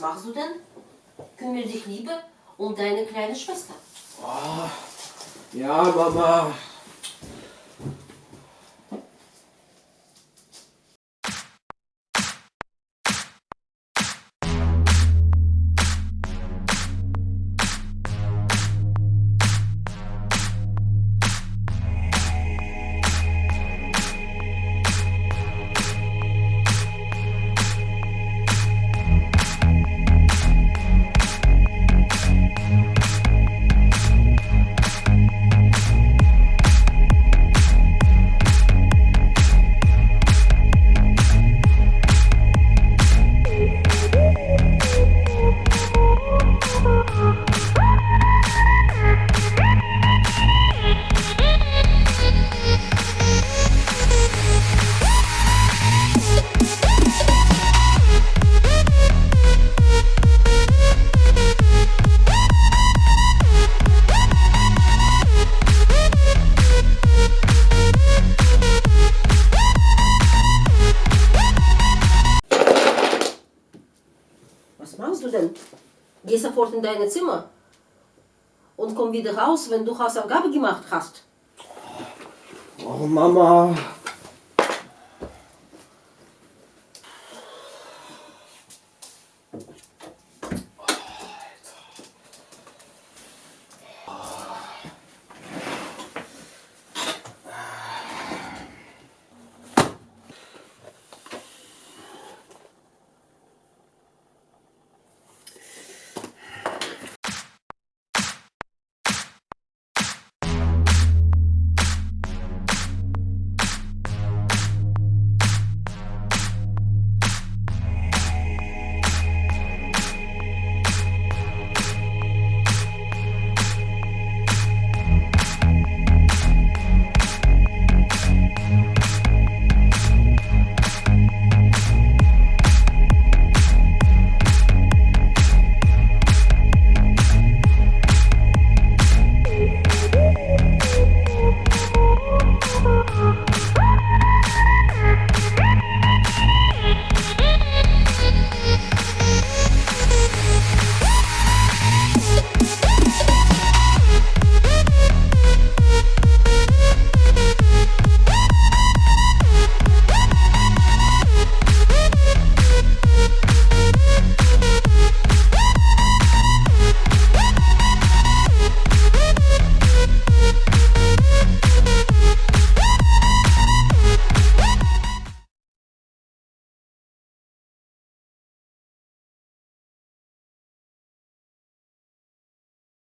machst du denn? Kümmere dich lieber um deine kleine Schwester. Ja, Mama. Was machst du denn? Geh sofort in dein Zimmer und komm wieder raus, wenn du Hausaufgabe gemacht hast. Oh, Mama.